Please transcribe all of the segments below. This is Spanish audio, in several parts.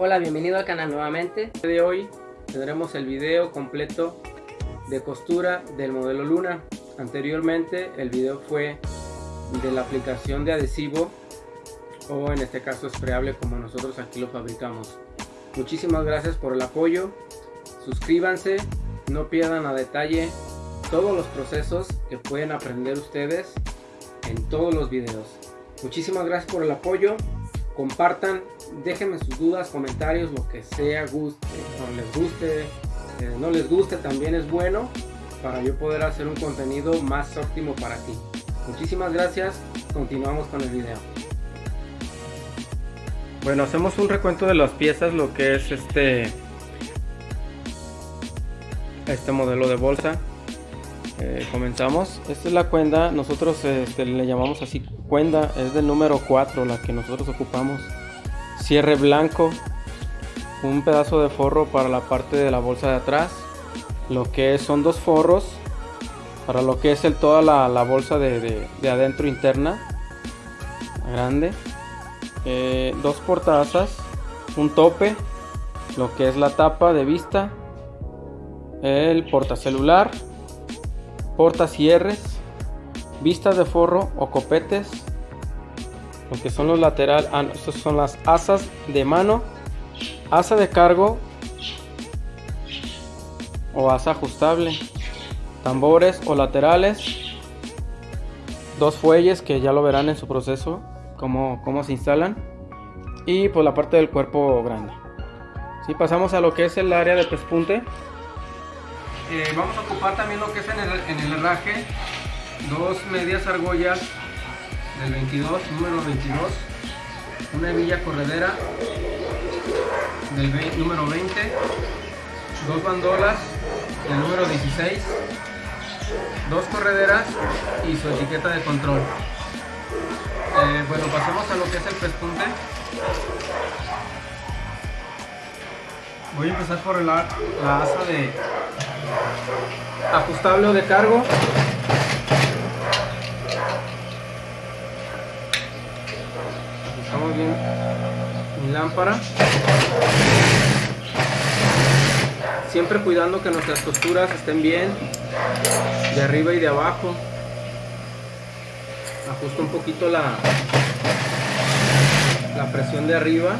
Hola, bienvenido al canal nuevamente. De hoy tendremos el video completo de costura del modelo Luna. Anteriormente el video fue de la aplicación de adhesivo o en este caso sprayable como nosotros aquí lo fabricamos. Muchísimas gracias por el apoyo. Suscríbanse, no pierdan a detalle todos los procesos que pueden aprender ustedes en todos los videos. Muchísimas gracias por el apoyo. Compartan, déjenme sus dudas, comentarios, lo que sea, guste, no les guste, eh, no les guste, también es bueno para yo poder hacer un contenido más óptimo para ti. Muchísimas gracias, continuamos con el video. Bueno, hacemos un recuento de las piezas, lo que es este este modelo de bolsa. Eh, comenzamos. Esta es la cuenda, nosotros este, le llamamos así cuenda, es del número 4 la que nosotros ocupamos. Cierre blanco, un pedazo de forro para la parte de la bolsa de atrás. Lo que son dos forros para lo que es toda la, bolsa de, adentro interna. Grande. Eh, dos portazas, un tope, lo que es la tapa de vista, el portacelular, portacierres, vistas de forro o copetes, lo que son los laterales, ah, estos son las asas de mano, asa de cargo o asa ajustable, tambores o laterales, dos fuelles que ya lo verán en su proceso, cómo, cómo se instalan, y pues la parte del cuerpo grande. Si pasamos a lo que es el área de pespunte, eh, vamos a ocupar también lo que es en el, en el herraje, dos medias argollas del 22, número 22, una hebilla corredera del número 20, dos bandolas del número 16, dos correderas y su etiqueta de control. Eh, bueno, pasemos a lo que es el pespunte. Voy a empezar por la asa de ajustable o de cargo. Ajustamos bien mi lámpara. Siempre cuidando que nuestras costuras estén bien de arriba y de abajo. Ajusto un poquito la, la presión de arriba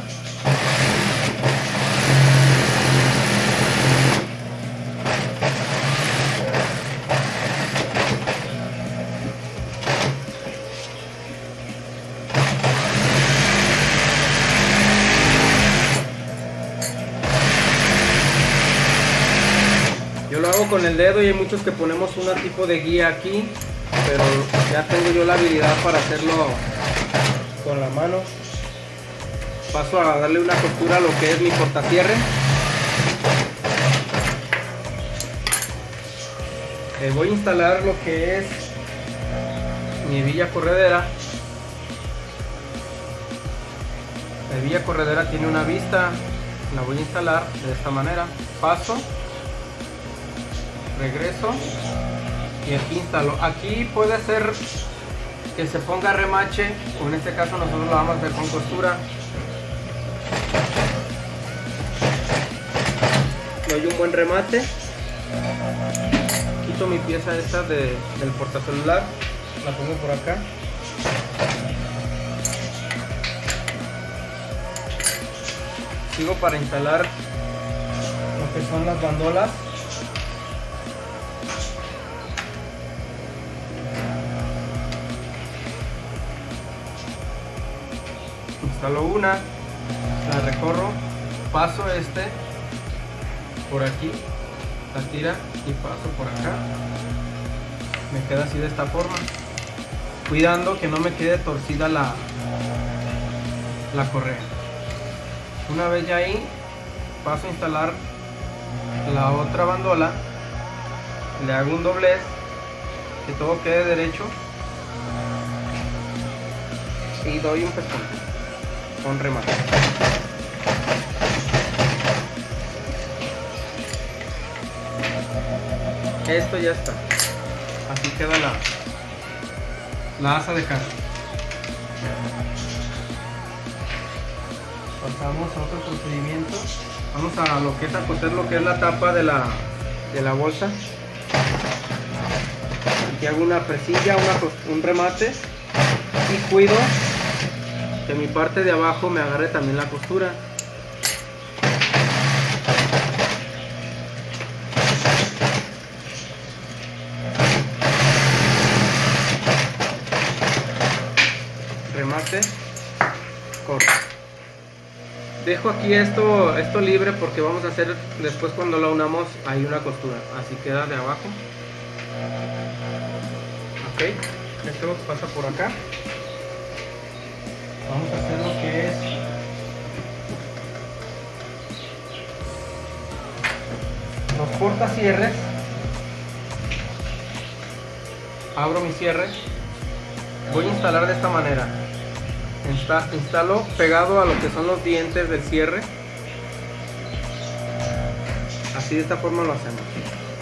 con el dedo y hay muchos que ponemos un tipo de guía aquí, pero ya tengo yo la habilidad para hacerlo con la mano. Paso a darle una costura a lo que es mi portacierre. Le voy a instalar lo que es mi villa corredera. La villa corredera tiene una vista, la voy a instalar de esta manera. Paso regreso y aquí instalo aquí puede ser que se ponga remache o en este caso nosotros lo vamos a hacer con costura. Doy un buen remate. Quito mi pieza esta de, del portacelular la pongo por acá. Sigo para instalar lo que son las bandolas instalo una, la recorro, paso este por aquí, la tira y paso por acá. Me queda así de esta forma. Cuidando que no me quede torcida la, la correa. Una vez ya ahí, paso a instalar la otra bandola. Le hago un doblez, que todo quede derecho. Y doy un pezón con remate. Esto ya está. Así queda la, la asa de carne. pasamos a otro procedimiento vamos a lo que es a coser lo que es la tapa de la, de la bolsa aquí hago una presilla un remate y cuido que mi parte de abajo me agarre también la costura. Remate. Corto. Dejo aquí esto esto libre porque vamos a hacer después cuando lo unamos hay una costura. Así queda de abajo. Ok esto pasa por acá vamos a hacer lo que es. Los portacierres abro mi cierre. Voy a instalar de esta manera. Instalo pegado a lo que son los dientes del cierre. Así de esta forma lo hacemos.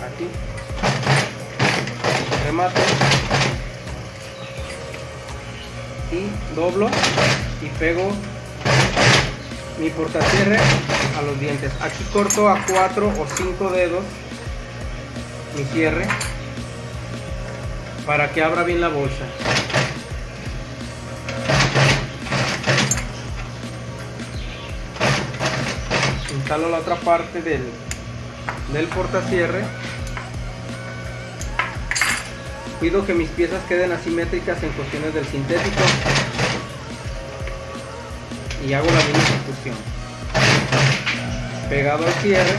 Aquí. Remate y doblo y pego mi portacierre a los dientes. Aquí corto a 4 o 5 dedos mi cierre para que abra bien la bolsa. Instalo la otra parte del, del portacierre cuido que mis piezas queden asimétricas en cuestiones del sintético. Y hago la misma ejecución pegado al cierre.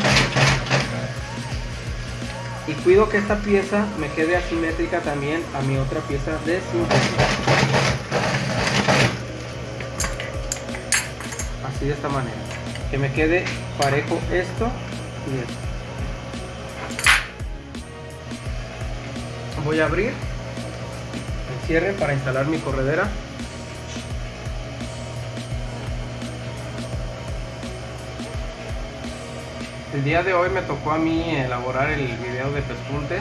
Y cuido que esta pieza me quede asimétrica también a mi otra pieza de sintético. Así de esta manera. Que me quede parejo esto y esto voy a abrir el cierre para instalar mi corredera. El día de hoy me tocó a mí elaborar el video de pespunte.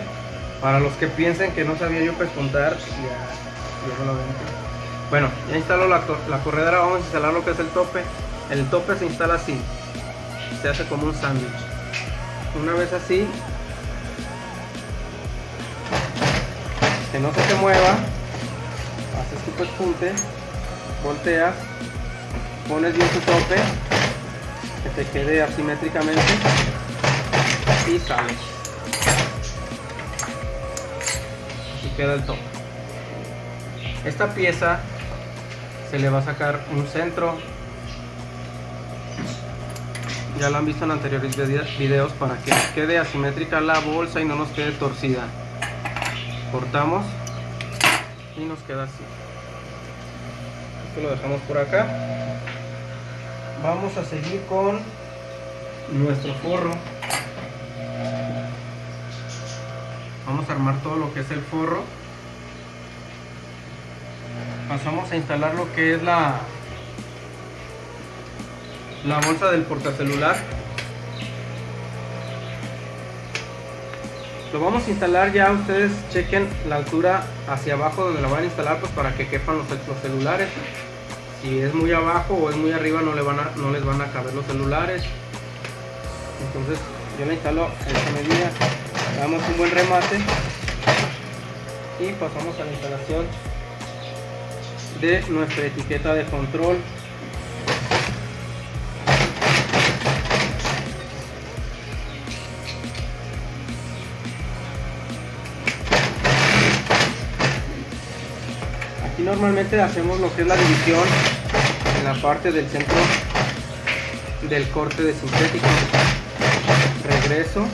Para los que piensen que no sabía yo pespuntar ya, lo bueno ya instaló la corredera vamos a instalar lo que es el tope. El tope se instala así se hace como un sándwich. Una vez así que no se te mueva haces tu pespunte volteas pones bien tu tope que te quede asimétricamente y sales y queda el tope. Esta pieza se le va a sacar un centro. Ya lo han visto en anteriores videos para que quede asimétrica la bolsa y no nos quede torcida cortamos y nos queda así. Esto lo dejamos por acá. Vamos a seguir con nuestro forro. Vamos a armar todo lo que es el forro. Pasamos a instalar lo que es la la bolsa del portacelular lo vamos a instalar ya ustedes chequen la altura hacia abajo donde lo van a instalar pues para que quepan los, celulares. Si es muy abajo o es muy arriba no, le van a, no les van a caber los celulares. Entonces yo la instalo en esta medida. Damos un buen remate y pasamos a la instalación de nuestra etiqueta de control normalmente hacemos lo que es la división en la parte del centro del corte de sintético. Regreso.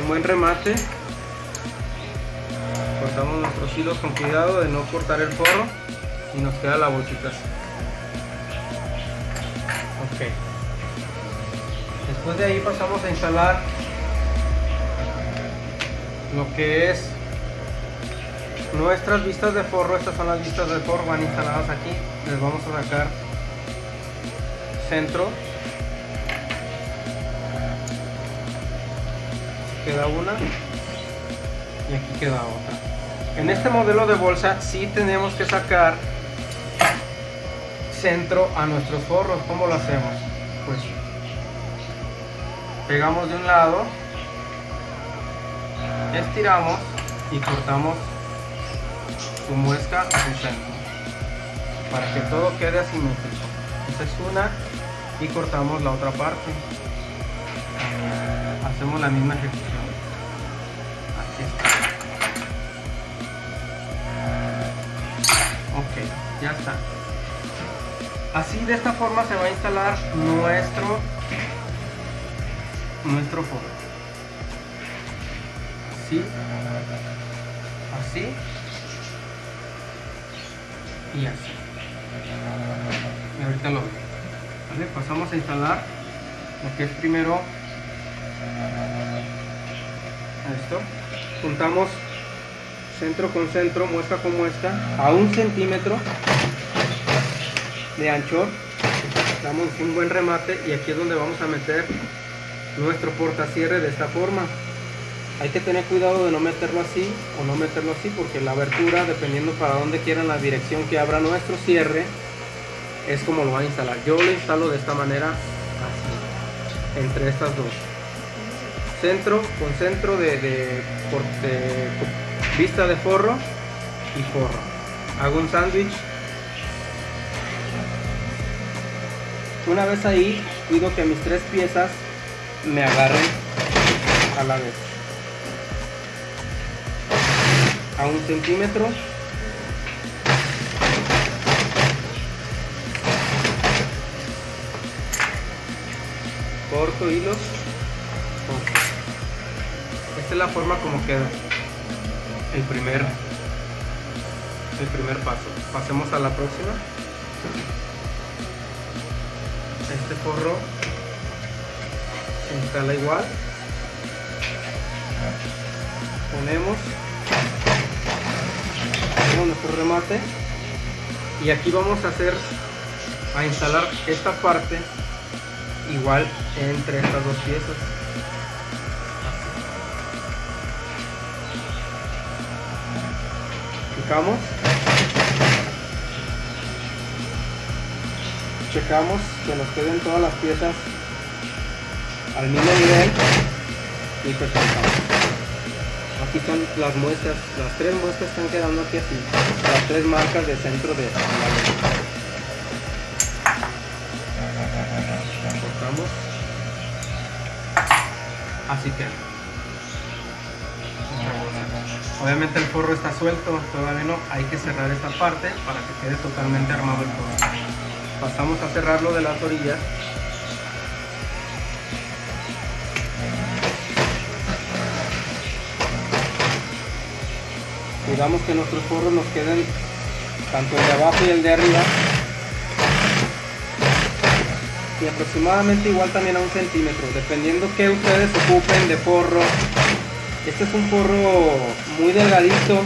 Un buen remate. Cortamos nuestros hilos con cuidado de no cortar el forro y nos queda la bolsita de ahí pasamos a instalar lo que es nuestras vistas de forro. Estas son las vistas de forro van instaladas aquí. Les vamos a sacar centro. Queda una y aquí queda otra. En este modelo de bolsa sí tenemos que sacar centro a nuestros forros. ¿cómo lo hacemos? Pegamos de un lado estiramos y cortamos su muesca a su centro para que todo quede asimétrico. Esta es una y cortamos la otra parte. Hacemos la misma ejecución. Aquí está ok ya está. Así de esta forma se va a instalar nuestro nuestro forro así así. Y así. Y ahorita lo veo. Pasamos a instalar lo que es primero esto. Juntamos centro con centro muesca con muesca a un centímetro de anchor damos un buen remate y aquí es donde vamos a meter nuestro portacierre de esta forma. Hay que tener cuidado de no meterlo así o no meterlo así porque la abertura dependiendo para dónde quieran la dirección que abra nuestro cierre es como lo va a instalar. Yo lo instalo de esta manera así entre estas dos. Centro con centro de, de, vista de forro y forro. Hago un sándwich. Una vez ahí cuido que mis tres piezas me agarren a la vez. A un centímetro. Corto hilos. Esta es la forma como queda. El primer el primer paso. Pasemos a la próxima. Este forro instala igual. Ponemos. Nuestro remate. Y aquí vamos a hacer a instalar esta parte igual entre estas dos piezas. Picamos checamos que nos queden todas las piezas al mismo nivel. Y presentamos aquí están las muestras las tres muestras están quedando aquí así. Las tres marcas de centro de la así que obviamente el forro está suelto todavía no. Hay que cerrar esta parte para que quede totalmente armado el forro. Pasamos a cerrarlo de las orillas cuidamos que nuestros forros nos queden tanto el de abajo y el de arriba y aproximadamente igual también a un centímetro, dependiendo que ustedes ocupen de forro. Este es un forro muy delgadito,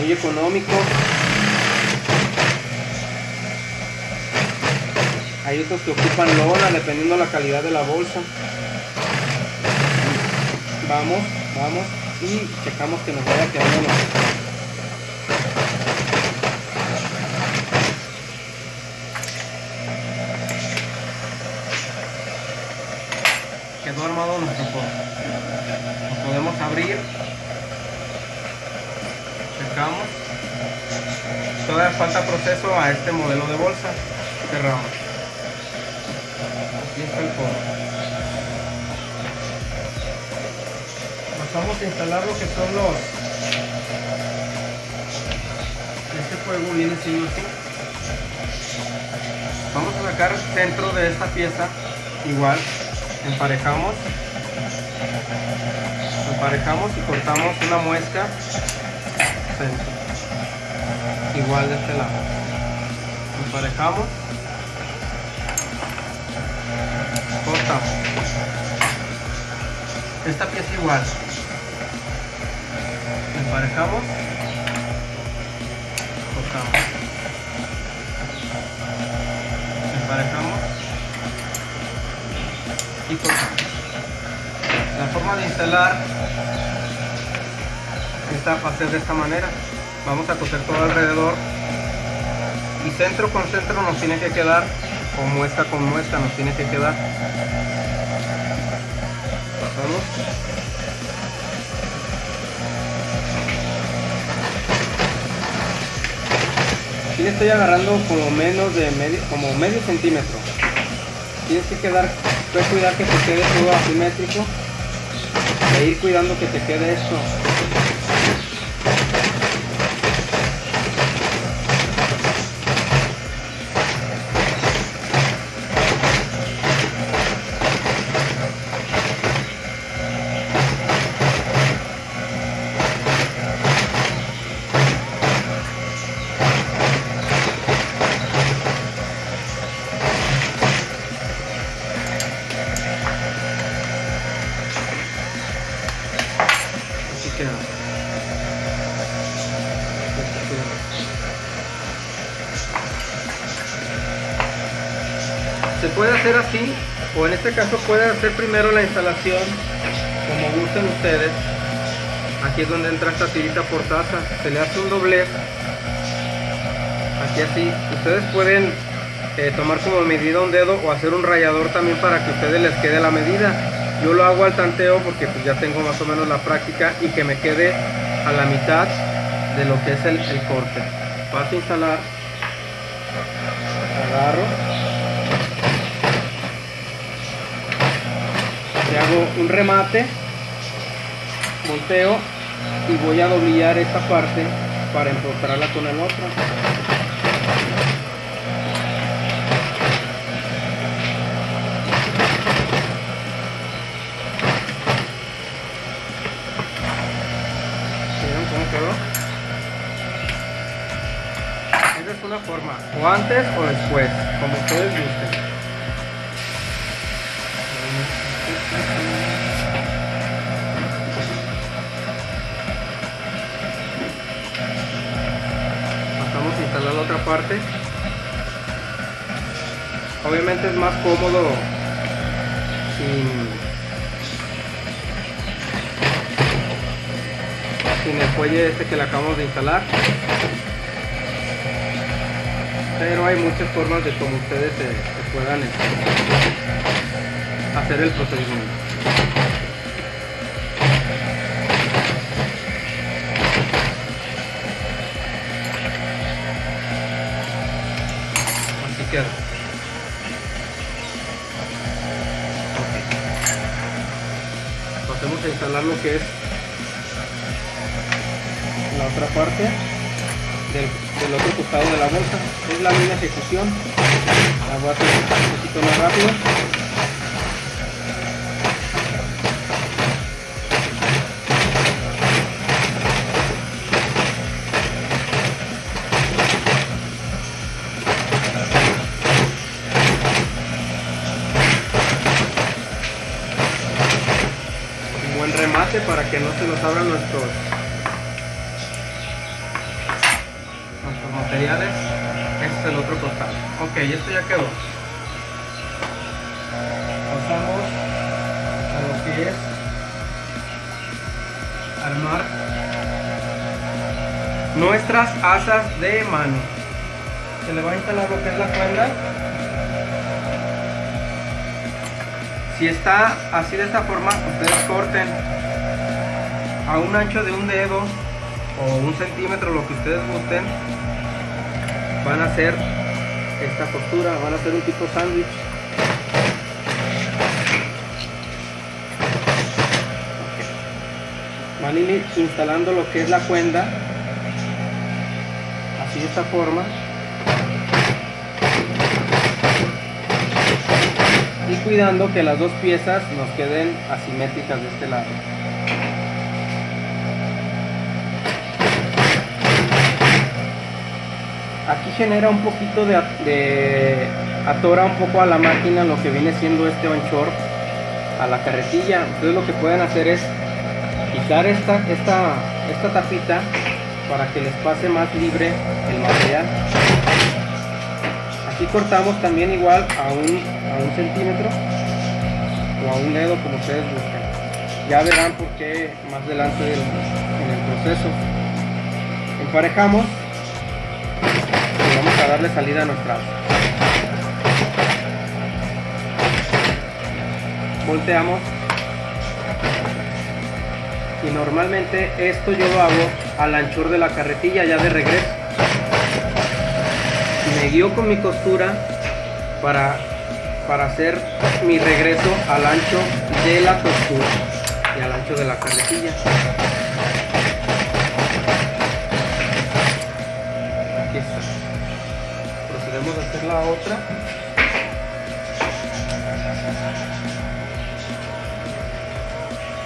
muy económico. Hay otros que ocupan lona, dependiendo la calidad de la bolsa. Vamos, vamos y checamos que nos vaya quedando quedó armado nuestro forro. Lo podemos abrir. Cercamos. Todavía falta proceso a este modelo de bolsa. Cerramos. Aquí está el forro. Pasamos a instalar lo que son los... Este fuego viene siendo así. Vamos a sacar centro de esta pieza igual emparejamos. Emparejamos y cortamos una muesca. Igual de este lado. Emparejamos. Cortamos. Esta pieza igual emparejamos cortamos emparejamos La forma de instalar esta va a ser de esta manera. Vamos a coser todo alrededor y centro con centro nos tiene que quedar o muesca con muesca nos tiene que quedar. Pasamos. Aquí le estoy agarrando como menos de medio, como medio centímetro. Tienes que quedar, puedes cuidar que te quede todo asimétrico e ir cuidando que te quede esto primero la instalación, como gusten ustedes. Aquí es donde entra esta tirita por taza, se le hace un doblez. Aquí así, ustedes pueden eh, tomar como medida un dedo o hacer un rayador también para que ustedes les quede la medida. Yo lo hago al tanteo porque pues ya tengo más o menos la práctica y que me quede a la mitad de lo que es el, el corte. Paso a instalar, agarro hago un remate volteo y voy a doblillar esta parte para empotrarla con el otro cómo quedó? esa es una forma o antes o después como ustedes gusten Obviamente es más cómodo sin, el fuelle este que le acabamos de instalar pero hay muchas formas de cómo ustedes se, se puedan hacer el procedimiento. Queda. Pasemos a instalar lo que es la otra parte del, del otro costado de la bolsa. Es la misma ejecución. La voy a hacer un poquito más rápido. para que no se nos abran nuestros, nuestros materiales. Este es el otro costado. Ok, esto ya quedó. Pasamos a lo que es armar nuestras asas de mano. Se le va a instalar lo que es la cuerda si está así de esta forma ustedes corten a un ancho de un dedo o un centímetro, lo que ustedes gusten, van a hacer esta costura, van a hacer un tipo sándwich. Van instalando lo que es la cuenda, así de esta forma. Y cuidando que las dos piezas nos queden asimétricas de este lado. Aquí genera un poquito de, atora un poco a la máquina lo que viene siendo este anchor a la carretilla. Entonces lo que pueden hacer es quitar esta, esta, esta tapita para que les pase más libre el material. Aquí cortamos también igual a un, a un centímetro o a un dedo como ustedes busquen Ya verán por qué más adelante en el proceso. Emparejamos darle salida a nuestra volteamos. Y normalmente esto yo lo hago al anchor de la carretilla ya de regreso. Me guío con mi costura para para hacer mi regreso al ancho de la costura y al ancho de la carretilla la otra.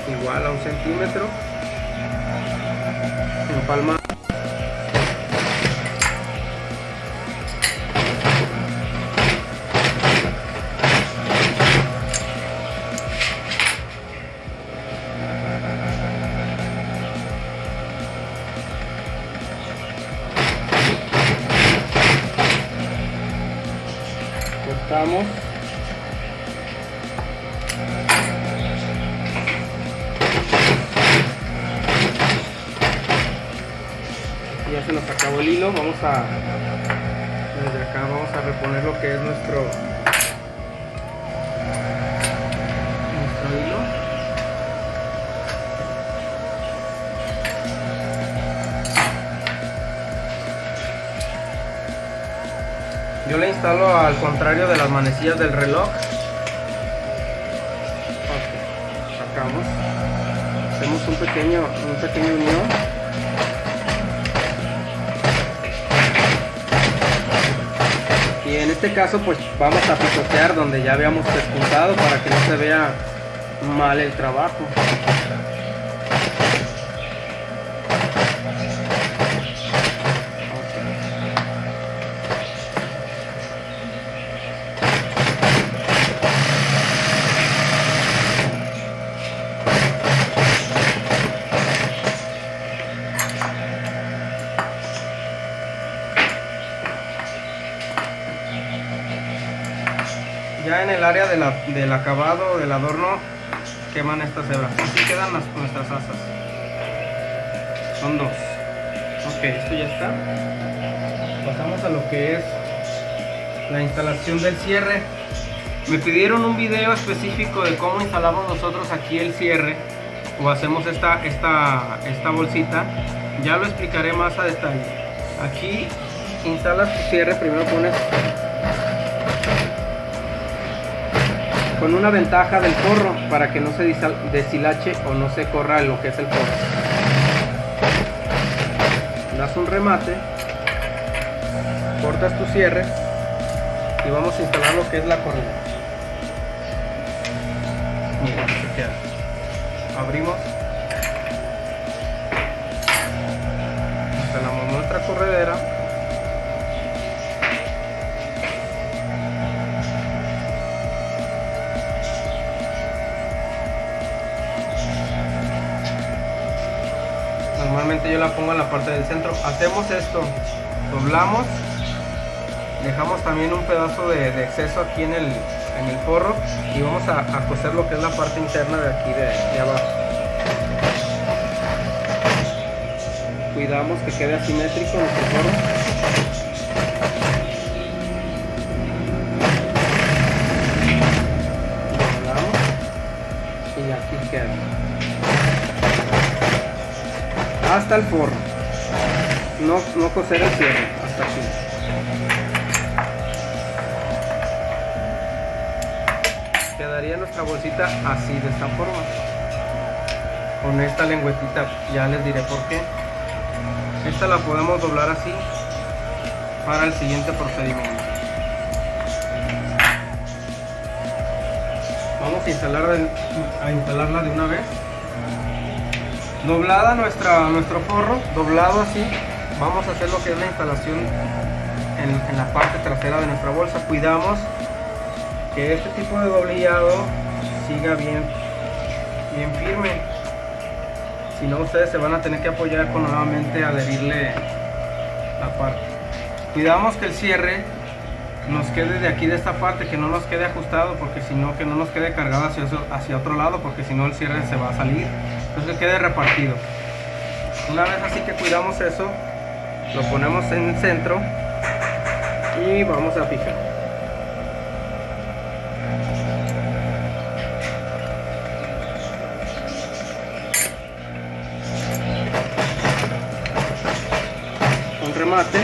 Igual a un centímetro. Palma desde acá vamos a reponer lo que es nuestro nuestro hilo. Yo le instalo al contrario de las manecillas del reloj. Sacamos. Hacemos un pequeño un pequeño unión este caso pues vamos a picotear donde ya habíamos despuntado para que no se vea mal el trabajo en el área del acabado, del adorno, queman estas hebras. Así quedan las, nuestras asas. Son dos. Ok, esto ya está. Pasamos a lo que es la instalación del cierre. Me pidieron un video específico de cómo instalamos nosotros aquí el cierre o hacemos esta, esta, esta bolsita. Ya lo explicaré más a detalle. Aquí instalas tu cierre, primero pones con una ventaja del forro para que no se deshilache o no se corra lo que es el forro. Das un remate cortas tu cierre y vamos a instalar lo que es la correa mira queda. Abrimos pongo en la parte del centro. Hacemos esto doblamos dejamos también un pedazo de, exceso aquí en el, en el forro y vamos a, coser lo que es la parte interna de aquí de, abajo. Cuidamos que quede asimétrico nuestro forro. Y aquí queda hasta el forro. No, no coser el cierre hasta aquí. Quedaría nuestra bolsita así de esta forma. Con esta lengüetita ya les diré por qué. Esta la podemos doblar así para el siguiente procedimiento. Vamos a instalarla, a instalarla de una vez doblada nuestra, nuestro forro, doblado así, vamos a hacer lo que es la instalación en, la parte trasera de nuestra bolsa. Cuidamos que este tipo de doblillado siga bien, bien firme. Si no, ustedes se van a tener que apoyar con nuevamente adherirle la parte. Cuidamos que el cierre nos quede de aquí de esta parte, que no nos quede ajustado, porque si no, que no nos quede cargado hacia, hacia otro lado, porque si no el cierre se va a salir. Entonces que quede repartido. Una vez así que cuidamos eso, lo ponemos en el centro y vamos a fijar. Con remate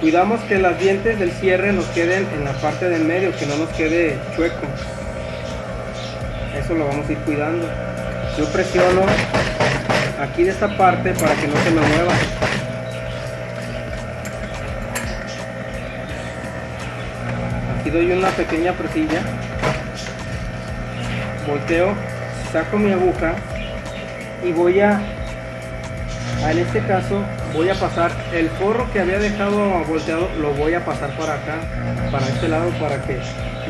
cuidamos que las dientes del cierre nos queden en la parte del medio que no nos quede chueco lo vamos a ir cuidando. Yo presiono aquí de esta parte para que no se me mueva. Aquí doy una pequeña presilla. Volteo saco mi aguja y voy a en este caso voy a pasar el forro que había dejado volteado lo voy a pasar para acá para este lado para que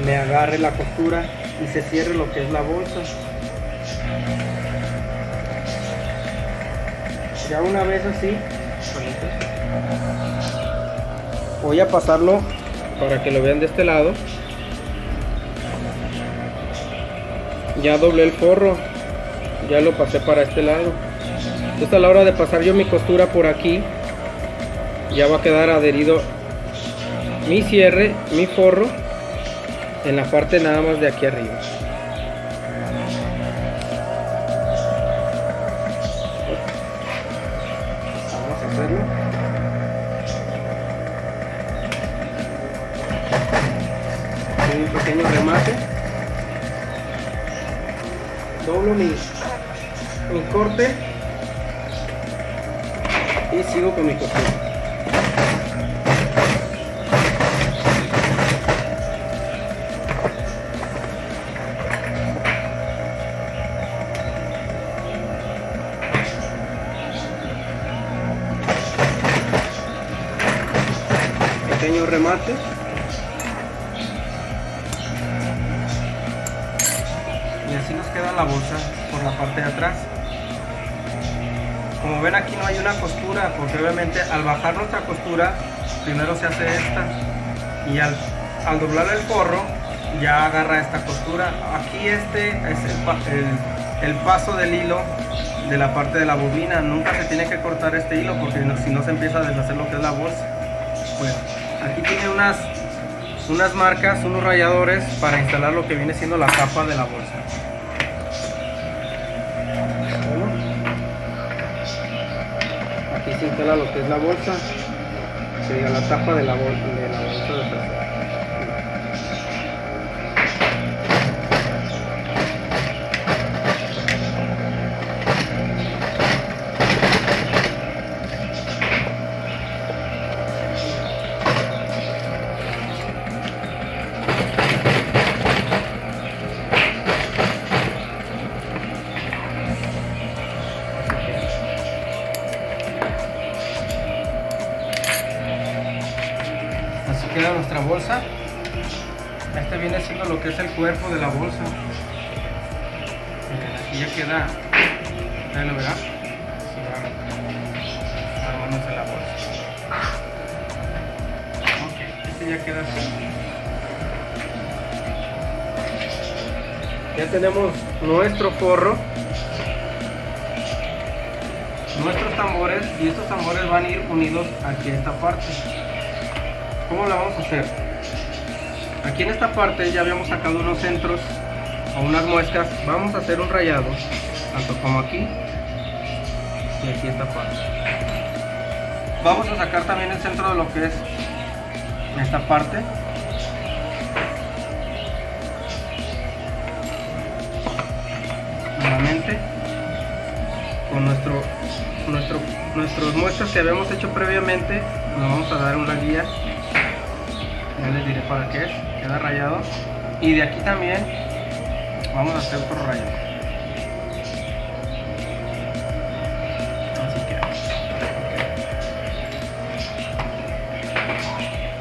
me agarre la costura y se cierre lo que es la bolsa. Ya una vez así voy a pasarlo para que lo vean de este lado. Ya doblé el forro ya lo pasé para este lado. Entonces a la hora de pasar yo mi costura por aquí ya va a quedar adherido mi cierre mi forro en la parte nada más de aquí arriba. Un pequeño remate. Doblo mi, mi corte. Y sigo con mi costura remate así nos queda la bolsa por la parte de atrás. Como ven aquí no hay una costura porque obviamente al bajar nuestra costura primero se hace esta y al, doblar el forro ya agarra esta costura. Aquí este es el, paso del hilo de la parte de la bobina. Nunca se tiene que cortar este hilo porque si no se empieza a deshacer lo que es la bolsa unas unas marcas, unos rayadores para instalar lo que viene siendo la tapa de la bolsa. Se instala lo que es la bolsa, sería la tapa de la, bolsa, de la bolsa de nuestra bolsa. Este viene siendo lo que es el cuerpo de la bolsa. Aquí ya queda ustedes lo la bolsa. Ok, este ya queda así. Ya tenemos nuestro forro. Nuestros tambores y estos tambores van a ir unidos aquí a esta parte ¿Cómo la vamos a hacer? Aquí en esta parte ya habíamos sacado unos centros o unas muescas. Vamos a hacer un rayado, tanto como aquí y aquí esta parte. Vamos a sacar también el centro de lo que es esta parte. Nuevamente con nuestro, nuestro, nuestros muestras que habíamos hecho previamente, nos vamos a dar una guía les diré para qué es, queda rayado. Y de aquí también vamos a hacer otro rayado así queda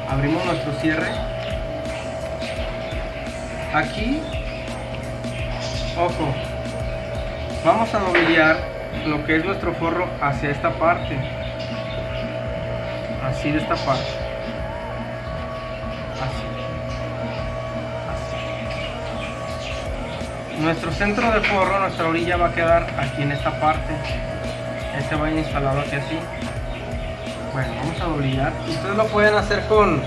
abrimos nuestro cierre. Aquí ojo vamos a dobillar lo que es nuestro forro hacia esta parte. Así de esta parte nuestro centro de forro, nuestra orilla va a quedar aquí en esta parte. Este va a ir instalado aquí así. Bueno, vamos a doblillar. Ustedes lo pueden hacer con,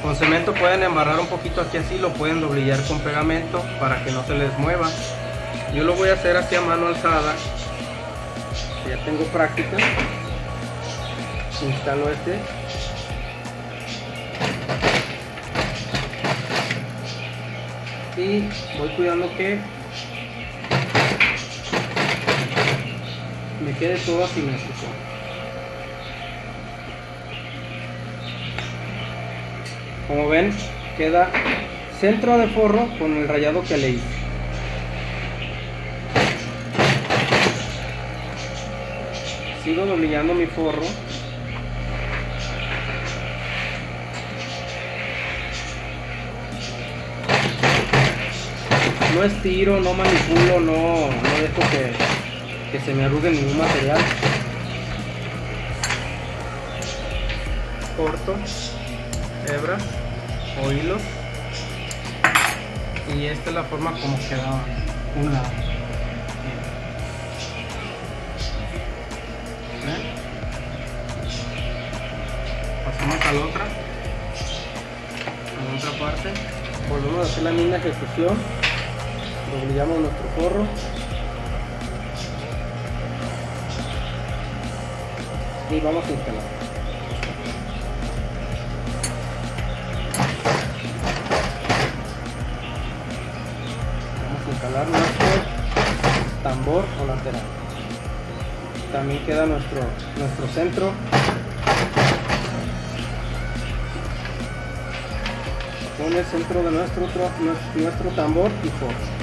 con cemento, pueden embarrar un poquito aquí así, lo pueden doblillar con pegamento para que no se les mueva. Yo lo voy a hacer así a mano alzada. Ya tengo práctica. Instalo este y voy cuidando que quede todo asimétrico como ven queda centro de forro con el rayado que le hice sigo doblillando mi forro. No estiro, no manipulo, no, no dejo que, que se me arrugue ningún material. Corto, hebra o hilos y esta es la forma como queda un lado. Pasamos a la otra, a la otra parte, volvemos a hacer la misma ejecución. Doblillamos nuestro forro y vamos a instalar vamos a instalar nuestro tambor o lateral. También queda nuestro nuestro centro. Con el centro de nuestro, nuestro tambor y forro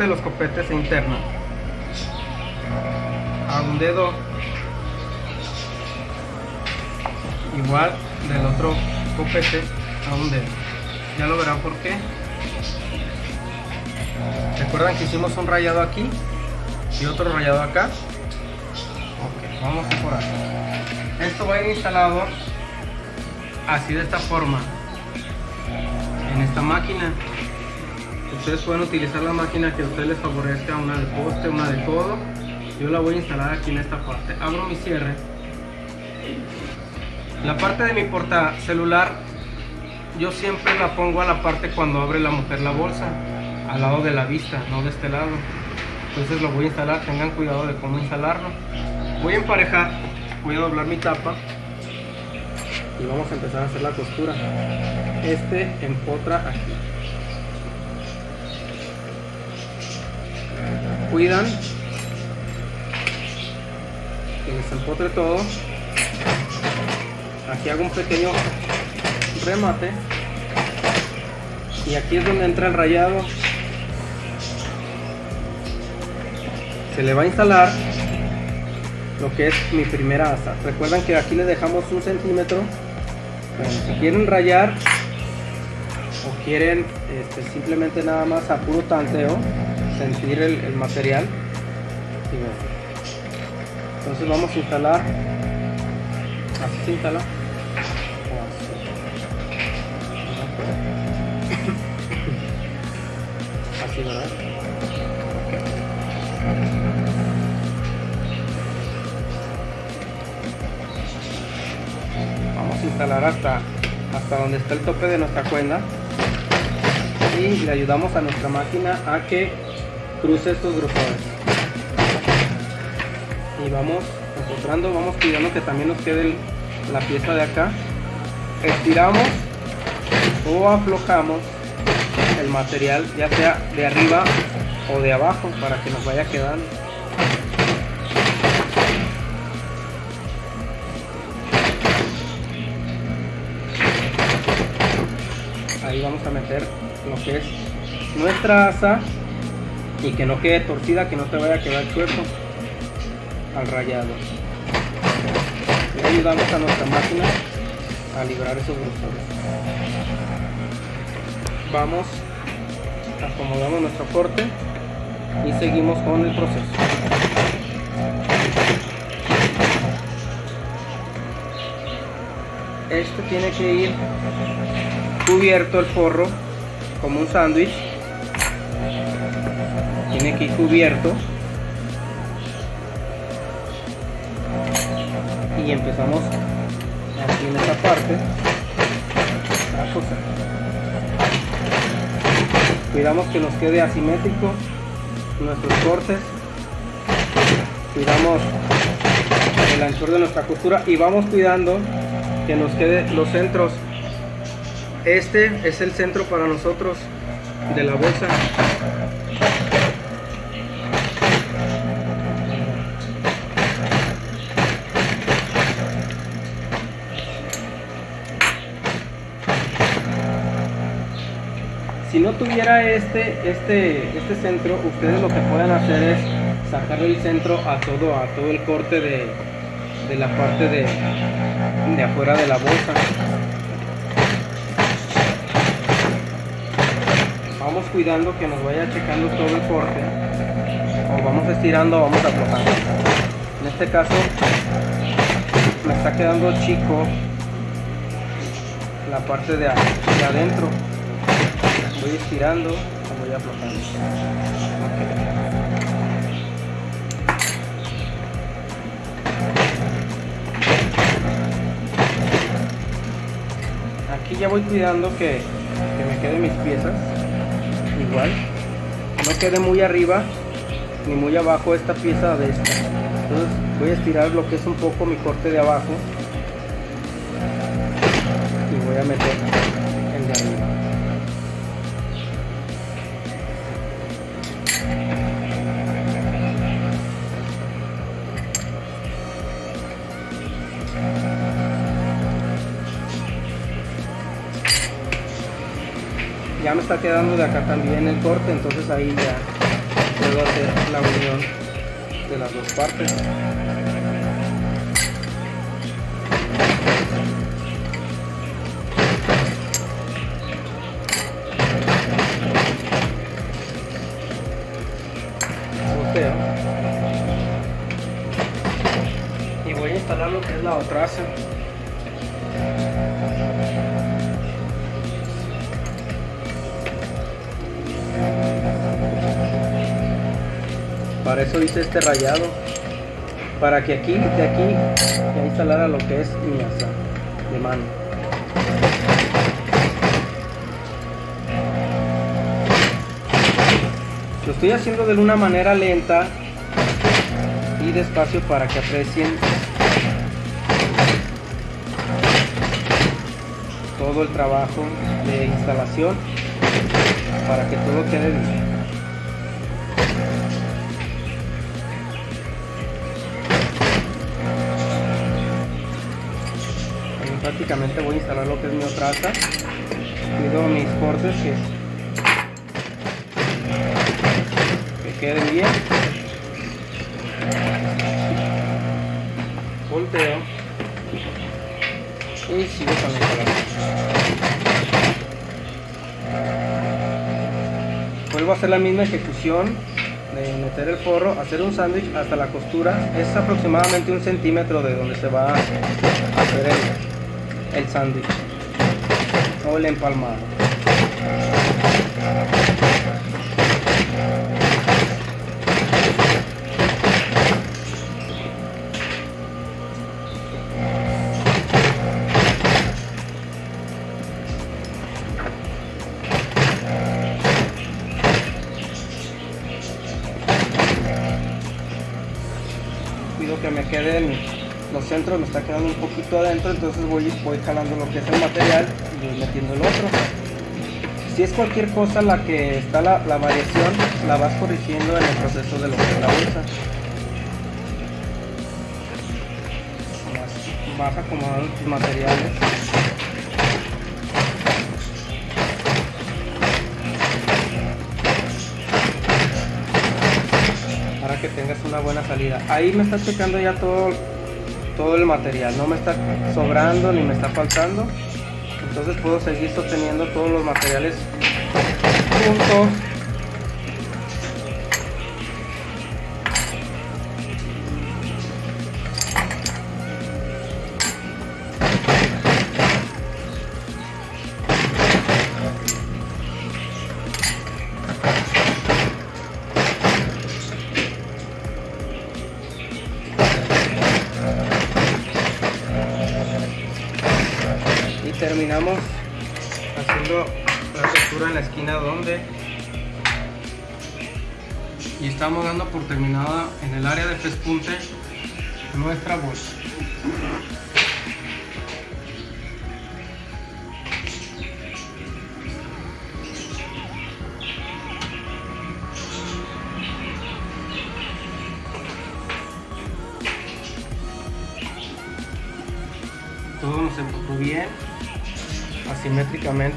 de los copetes interna. A un dedo. Igual del otro copete a un dedo. Ya lo verán por qué. Recuerdan que hicimos un rayado aquí y otro rayado acá ok vamos a por aquí esto va a ir instalado así de esta forma en esta máquina ustedes pueden utilizar la máquina que a ustedes les favorezca una de poste una de codo yo la voy a instalar aquí en esta parte. Abro mi cierre. La parte de mi porta celular yo siempre la pongo a la parte cuando abre la mujer la bolsa al lado de la vista no de este lado. Entonces lo voy a instalar tengan cuidado de cómo instalarlo. Voy a emparejar voy a doblar mi tapa y vamos a empezar a hacer la costura. Este empotra aquí cuidan. Que les empotre todo. Aquí hago un pequeño remate. Y aquí es donde entra el rayado. Se le va a instalar lo que es mi primera asa. Recuerdan que aquí le dejamos un centímetro. Si quieren rayar o quieren este, simplemente nada más a puro tanteo sentir el, material. Entonces vamos a instalar. Así se instala. Así verdad vamos a instalar hasta hasta donde está el tope de nuestra cuerda. Y le ayudamos a nuestra máquina a que cruce estos grupadores y vamos encontrando vamos cuidando que también nos quede la pieza de acá. Estiramos o aflojamos el material ya sea de arriba o de abajo para que nos vaya quedando. Ahí vamos a meter lo que es nuestra asa y que no quede torcida, que no te vaya a quedar chueco al rayado. Y ayudamos a nuestra máquina a librar esos grosores. Vamos, acomodamos nuestro corte y seguimos con el proceso. Este tiene que ir cubierto el forro como un sándwich. Tiene que ir cubierto. Y empezamos aquí en esta parte a coser. Cuidamos que nos quede asimétrico nuestros cortes. Cuidamos el anchor de nuestra costura y vamos cuidando que nos quede los centros este es el centro para nosotros de la bolsa si no tuviera este este este centro ustedes lo que pueden hacer es sacarle el centro a todo a todo el corte de, de la parte de, de afuera de la bolsa. Vamos cuidando que nos vaya checando todo el corte. O vamos estirando vamos aflojando. En este caso me está quedando chico la parte de, de adentro voy estirando o voy aflojando aquí ya voy cuidando que, que me queden mis piezas igual. No quede muy arriba ni muy abajo esta pieza de esta. Entonces voy a estirar lo que es un poco mi corte de abajo. Y voy a meter ya me está quedando de acá también el corte entonces ahí ya puedo hacer la unión de las dos partes eso hice este rayado para que aquí de aquí ya instalara lo que es mi asa de mano. Lo estoy haciendo de una manera lenta y despacio para que aprecien todo el trabajo de instalación para que todo quede bien prácticamente voy a instalar lo que es mi otra asa. Cuido mis cortes que, que queden bien. Volteo. Y sigo con la instalación. Vuelvo a hacer la misma ejecución de meter el forro, hacer un sándwich hasta la costura. Es aproximadamente un centímetro de donde se va a hacer el, el sándwich. O el empalmado adentro, me está quedando un poquito adentro, entonces voy, voy jalando lo que es el material y voy metiendo el otro. Si es cualquier cosa la que está la, la variación, la vas corrigiendo en el proceso de lo que la bolsa. Vas, vas acomodando tus materiales. que tengas una buena salida. Ahí me está checando ya todo todo el material, no me está sobrando ni me está faltando. Entonces puedo seguir sosteniendo todos los materiales juntos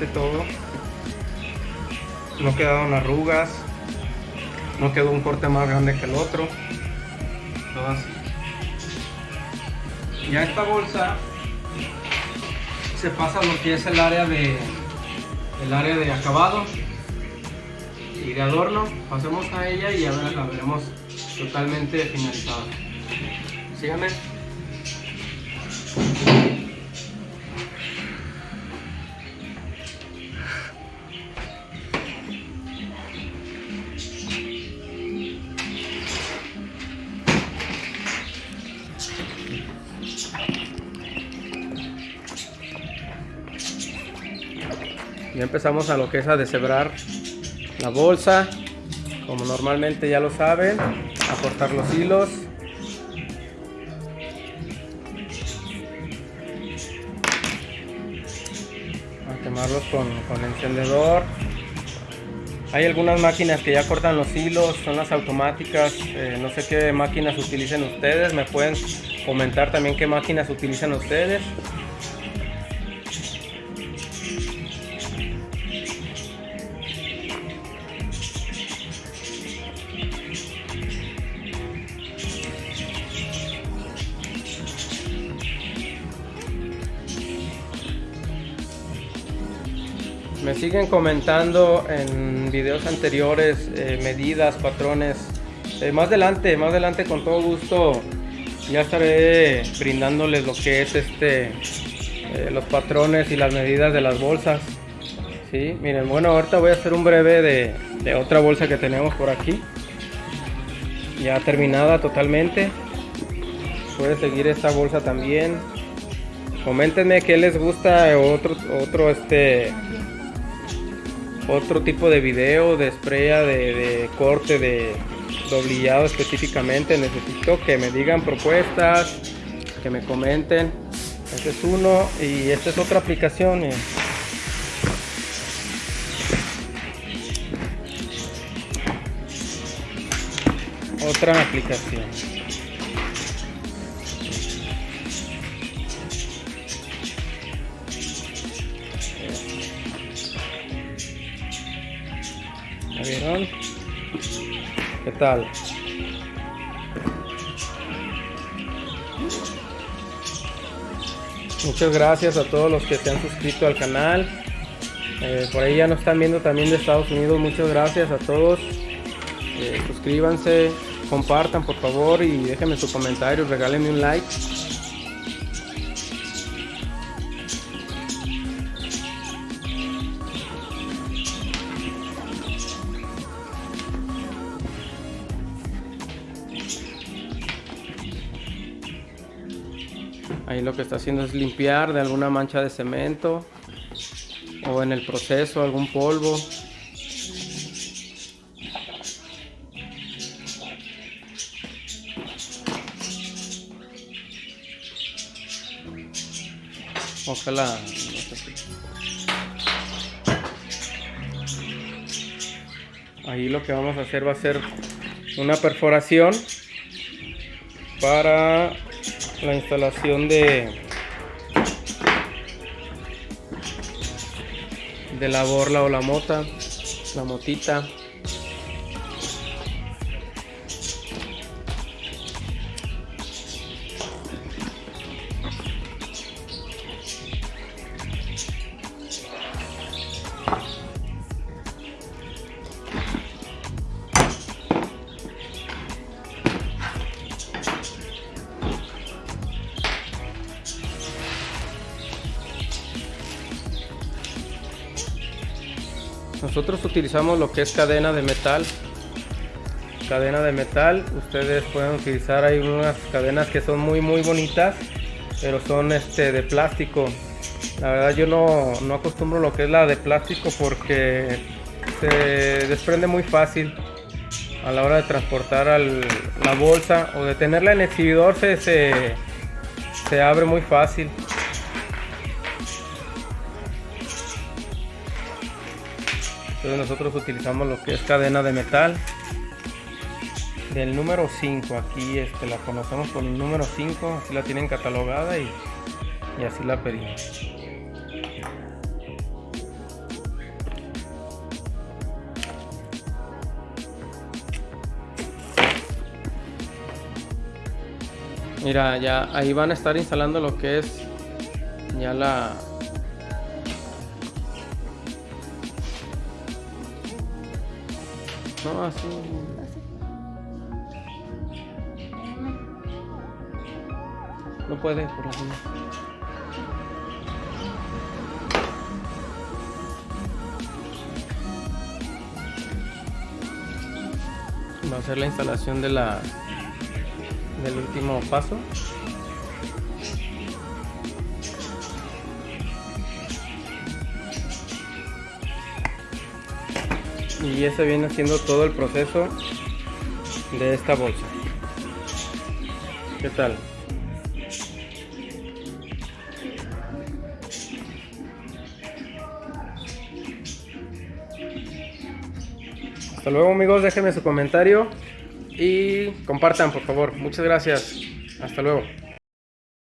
todo. No quedaron arrugas no quedó un corte más grande que el otro. Todo así ya esta bolsa se pasa lo que es el área de el área de acabado y de adorno. Pasemos a ella y ya la veremos totalmente finalizada. Síganme empezamos a lo que es a deshebrar la bolsa. Como normalmente ya lo saben a cortar los hilos. A quemarlos con, con encendedor. Hay algunas máquinas que ya cortan los hilos, son las automáticas, eh, no sé qué máquinas utilicen ustedes, me pueden comentar también qué máquinas utilizan ustedes. Siguen comentando en videos anteriores eh, medidas, patrones. Eh, más adelante, más adelante con todo gusto ya estaré brindándoles lo que es este eh, los patrones y las medidas de las bolsas. ¿sí? Miren, bueno, ahorita voy a hacer un breve de, de otra bolsa que tenemos por aquí. Ya terminada totalmente. Puede seguir esta bolsa también. Coméntenme qué les gusta otro, otro este otro tipo de video de estrella de, corte de doblillado específicamente necesito que me digan propuestas que me comenten. Este es uno y esta es otra aplicación otra aplicación vieron? ¿Qué tal? Muchas gracias a todos los que se han suscrito al canal. Eh, por ahí ya nos están viendo también de Estados Unidos. Muchas gracias a todos. Eh, suscríbanse, compartan por favor y déjenme su comentario, regálenme un like. Está haciendo es limpiar de alguna mancha de cemento o en el proceso algún polvo. Ojalá. Ahí lo que vamos a hacer va a ser una perforación para la instalación de de la borla o la mota la motita utilizamos lo que es cadena de metal. Cadena de metal ustedes pueden utilizar hay unas cadenas que son muy muy bonitas pero son este de plástico. La verdad yo no, no acostumbro lo que es la de plástico porque se desprende muy fácil a la hora de transportar al, la bolsa o de tenerla en exhibidor se, se, se abre muy fácil entonces nosotros utilizamos lo que es cadena de metal del número 5 aquí este, la conocemos con el número 5 así la tienen catalogada y, y así la pedimos. Mira ya ahí van a estar instalando lo que es ya la no así No puede por la. Va a ser la instalación de la del último paso. Y ese viene haciendo todo el proceso de esta bolsa. ¿Qué tal? Hasta luego amigos, déjenme su comentario y compartan por favor. Muchas gracias. Hasta luego.